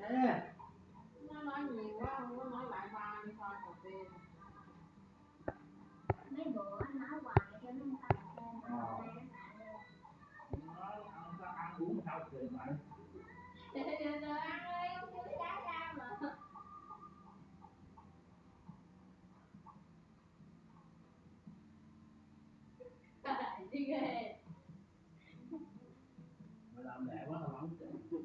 nó nói nhiều quá không có nói lại ba đi pha cà phê mấy bữa anh nói hoài cho nó Ờ. ăn uống sao kệ mày. Từ từ từ ăn đi không chưa trái ra mà. Đi ghê mày làm lẹ quá tao không kệ Thôi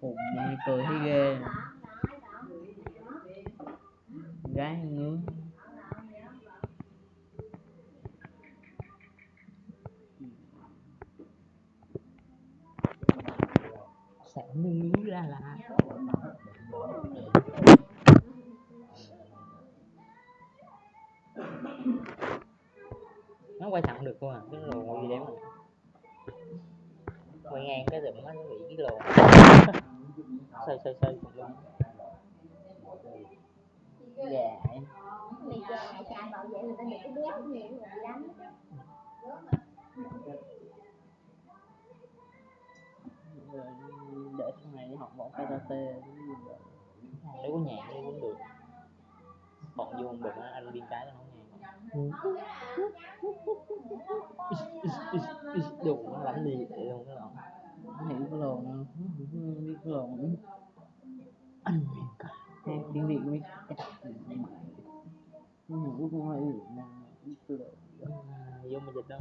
khùng mình cười thấy ghê gái ngứa sẽ ngứa ra là Thank you quay thẳng được luôn à cái lồ gì đấy mà. Quay ngang cái rừng nó bị cái lồ. Xoay xoay xoay. Tùm luôn dạ. Mày mày bảo vệ người ta được cái béo nhiều người để sau này đi học võ karate nếu có nhạc đi cũng được. Bọn vô không được anh biên cái nó không nghe đụng nó đánh đi để luôn cái lộn hiểu cái lồn không biết cái lồn anh miền cả Nghe tiếng việt mới cái ngủ cũng hơi biết cái lồn vô mà dịch đâu